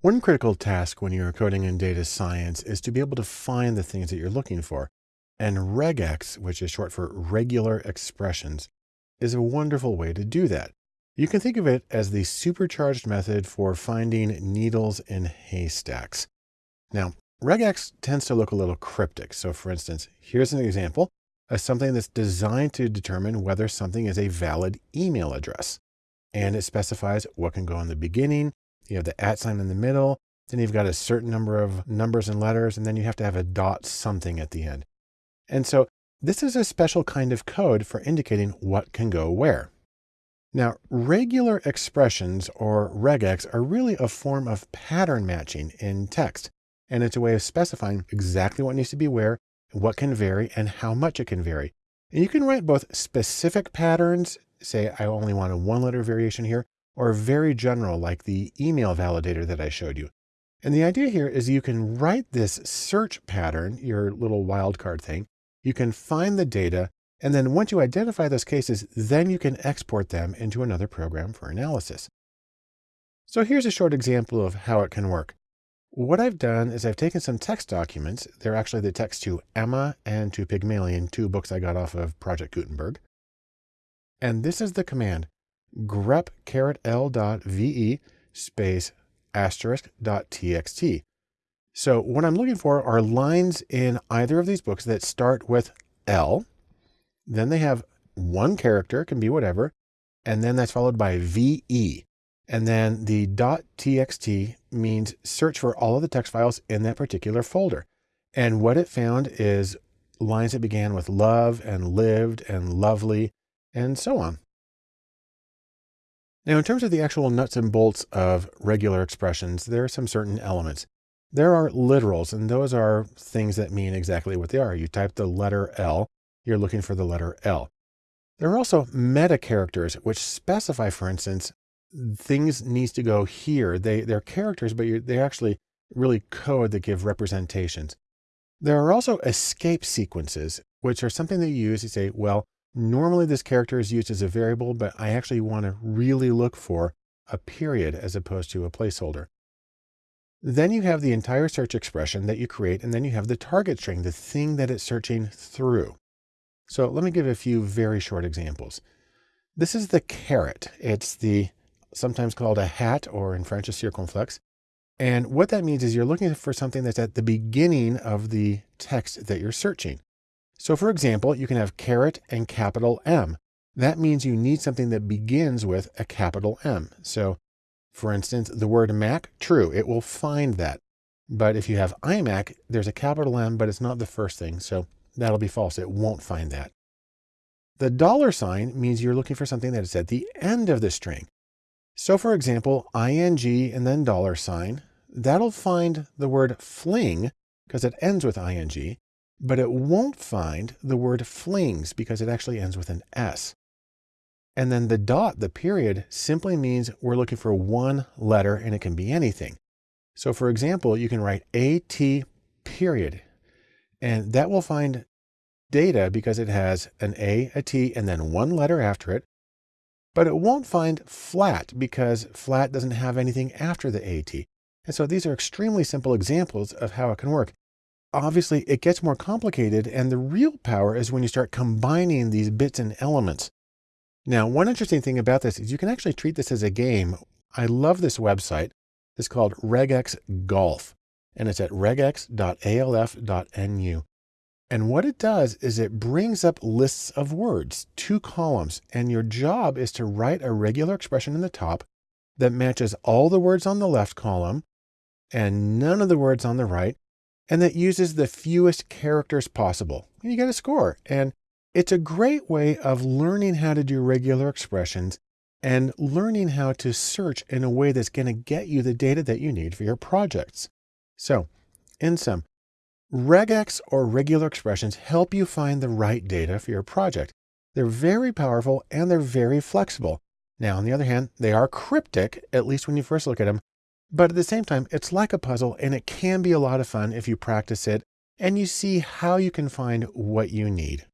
One critical task when you're coding in data science is to be able to find the things that you're looking for. And regex, which is short for regular expressions, is a wonderful way to do that. You can think of it as the supercharged method for finding needles in haystacks. Now, regex tends to look a little cryptic. So for instance, here's an example of something that's designed to determine whether something is a valid email address. And it specifies what can go in the beginning, you have the at sign in the middle, then you've got a certain number of numbers and letters, and then you have to have a dot something at the end. And so this is a special kind of code for indicating what can go where. Now, regular expressions or regex are really a form of pattern matching in text, and it's a way of specifying exactly what needs to be where, what can vary, and how much it can vary. And you can write both specific patterns, say I only want a one letter variation here, or very general like the email validator that I showed you. And the idea here is you can write this search pattern, your little wildcard thing. You can find the data, and then once you identify those cases, then you can export them into another program for analysis. So here's a short example of how it can work. What I've done is I've taken some text documents. They're actually the text to Emma and to Pygmalion, two books I got off of Project Gutenberg. And this is the command grep caret l dot ve space asterisk dot txt. So what I'm looking for are lines in either of these books that start with L. Then they have one character, can be whatever, and then that's followed by VE. And then the dot .txt means search for all of the text files in that particular folder. And what it found is lines that began with love and lived and lovely and so on. Now, in terms of the actual nuts and bolts of regular expressions, there are some certain elements. There are literals, and those are things that mean exactly what they are. You type the letter L, you're looking for the letter L. There are also meta characters, which specify, for instance, things needs to go here. They, they're characters, but they actually really code that give representations. There are also escape sequences, which are something that you use to say, well, Normally this character is used as a variable, but I actually want to really look for a period as opposed to a placeholder. Then you have the entire search expression that you create, and then you have the target string, the thing that it's searching through. So let me give a few very short examples. This is the caret. It's the sometimes called a hat, or in French, a circonflexe. And what that means is you're looking for something that's at the beginning of the text that you're searching. So for example, you can have caret and capital M. That means you need something that begins with a capital M. So for instance, the word Mac, true, it will find that. But if you have iMac, there's a capital M, but it's not the first thing. So that'll be false. It won't find that. The dollar sign means you're looking for something that is at the end of the string. So for example, ing and then dollar sign, that'll find the word fling because it ends with ing, but it won't find the word flings because it actually ends with an S. And then the dot, the period, simply means we're looking for one letter and it can be anything. So for example, you can write AT period, and that will find data because it has an A, a T, and then one letter after it. But it won't find flat because flat doesn't have anything after the AT. And so these are extremely simple examples of how it can work obviously it gets more complicated and the real power is when you start combining these bits and elements. Now, one interesting thing about this is you can actually treat this as a game. I love this website. It's called regex golf and it's at regex.alf.nu. And what it does is it brings up lists of words, two columns, and your job is to write a regular expression in the top that matches all the words on the left column and none of the words on the right and that uses the fewest characters possible. And you get a score. And it's a great way of learning how to do regular expressions and learning how to search in a way that's going to get you the data that you need for your projects. So in sum, regex or regular expressions help you find the right data for your project. They're very powerful and they're very flexible. Now, on the other hand, they are cryptic, at least when you first look at them, but at the same time, it's like a puzzle and it can be a lot of fun if you practice it and you see how you can find what you need.